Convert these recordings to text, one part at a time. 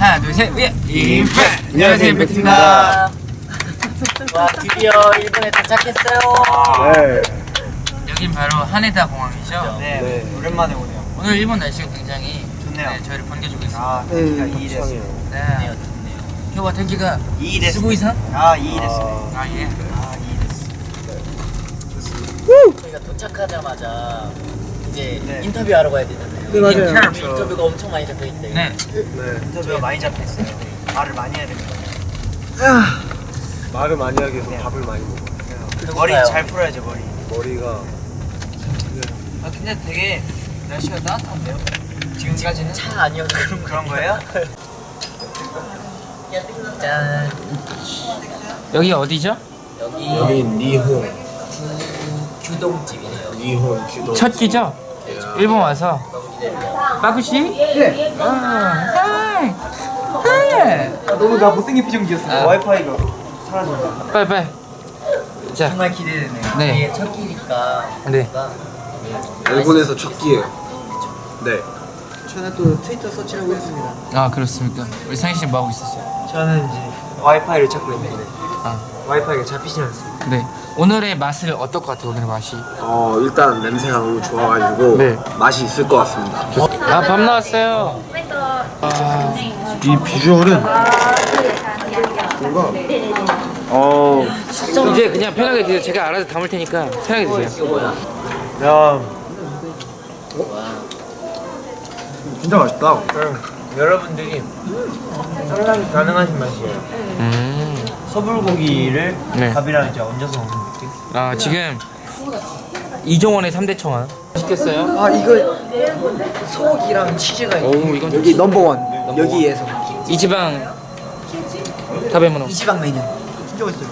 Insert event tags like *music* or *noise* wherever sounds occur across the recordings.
하나 둘셋 예. 임팩 안녕하세요 임팩트입니다. 와 드디어 일본에 도착했어요. 네. 여긴 바로 하네다 공항이죠? 네, 네, 오랜만에 오네요. 오늘 일본 날씨가 굉장히 좋네요. 네, 저희를 반겨주고 있습니다. 아 텐키가 음, 2일 했어요. 네. 효과 탱기가 쓰고 이상? 아 2일 했어요 아예아 2일 했어요 좋습니다 저희가 도착하자마자 이제 네. 인터뷰하러 가야 되잖아요. 네, 맞아요. 인터뷰, 인터뷰가 엄청 많이 잡혀 있대요. 네 네. 인터뷰가 많이 잡혀 있어요. 말을 많이 해야 됩니다. 말을 많이 하기 위해서 밥을 많이 먹어. 머리. 잘 풀어야죠 머리. 머리가 아 근데 되게 날씨가 따뜻한데요? 지금까지는? 차 아니어도 그런 그런 거예요? 짠. 여기 어디죠? 여기 여기 니혼, 규동집이네요. 첫 끼죠? 일본 와서 빠구씨? 네 아, hi hi 너무 나 못생긴 표정이었어. 아. 와이파이가 사라졌다. 빨리 빨리 자 정말 기대되네요. 네. 이게 첫 끼니까. 네. 일본에서 첫 끼예요. 네. 저는 또 트위터 search하려고 했습니다. 아 그렇습니까? 우리 상희 씨는 뭐 하고 있었어요? 저는 이제 와이파이를 찾고 있는데 아 와이파이가 잡히지 않습니다. 네. 오늘의 맛을 어떨 것 같아요? 오늘의 맛이? 어 일단 냄새가 너무 좋아가지고 네. 맛이 있을 것 같습니다. 아 밥 나왔어요. 이 비주얼은 뭔가 어 이제 그냥 편하게 드세요. 제가 알아서 담을 테니까 편하게 드세요. 야. 진짜 맛있다. 여러분들이 상상이 가능하신 맛이에요. 음. 소불고기를 네. 밥이랑 이제 얹어서 먹는 느낌. 아 지금 이종원의 3대 청아. 맛있겠어요? 아 이거 소고기랑 치즈가 오 이건 여기 넘버원 여기에서 이 지방 타베모노. 이 지방 메뉴 진짜 맛있어요.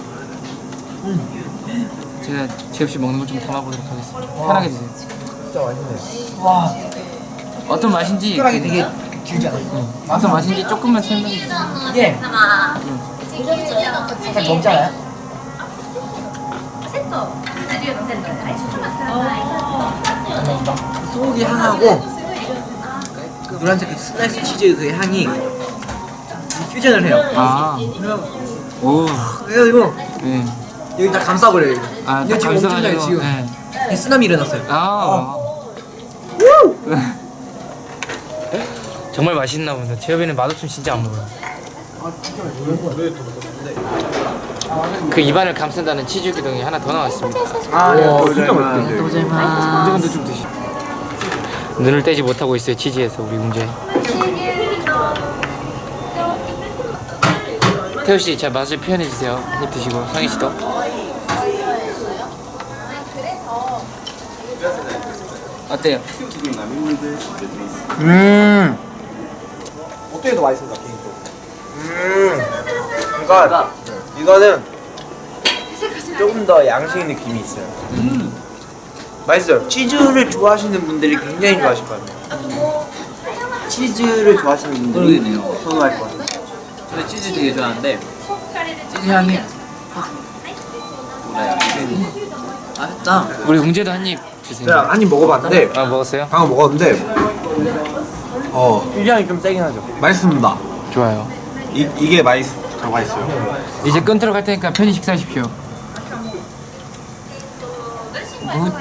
제가 제엽 씨 먹는 걸 좀 담아보도록 하겠습니다. 편하게 드세요. 진짜 맛있네요. 와 어떤 맛인지 숟가락이 되게 길지 않아요? 응. 어떤 맛인지 조금만 설명해 주세요. 이게 잘 먹잖아요. 소고기 향하고 그 노란색 그 슬라이스 치즈 그 향이 퓨전을 해요. 아. 오. 그래가지고 네. 여기 다 감싸버려요. 이거. 아, 이거 지금 엄청나요 감싸가지고, 지금. 네. 이 쓰나미 일어났어요. 아. *laughs* 정말 맛있나 보다. 제협이는 맛없으면 진짜 안 먹어요. 그 입안을 감싼다는 치즈 기둥이 하나 더 나왔습니다. 아, 와, 진짜 맛있는데. 운전도 좀 드시. 눈을 떼지 못하고 있어요 치즈에서 우리 문제. 태우 씨, 자 맛을 표현해 주세요. 한입 드시고 상희 씨도. 어때요? 음. 어떻게 더 맛있어, 개인적으로? 음, 그러니까 이거는 조금 더 양식 느낌이 있어요. 음. 맛있어요. 치즈를 좋아하시는 분들이 굉장히 좋아하실 것 같아요. 치즈를 좋아하시는 분들이 그러겠네요. 선호할 것 같아요. 저는 치즈 되게 좋아하는데 치즈 향이 확 돌아요. 맛있다. 우리 웅재도 한입 주세요. 한입 먹어봤는데 아 먹었어요? 방금 먹었는데 어 퓨전이 좀 세긴 하죠. 맛있습니다. 좋아요. 이 이게 맛있 더 맛있어요. 이제 끊도록 할 테니까 편히 식사하십시오. 무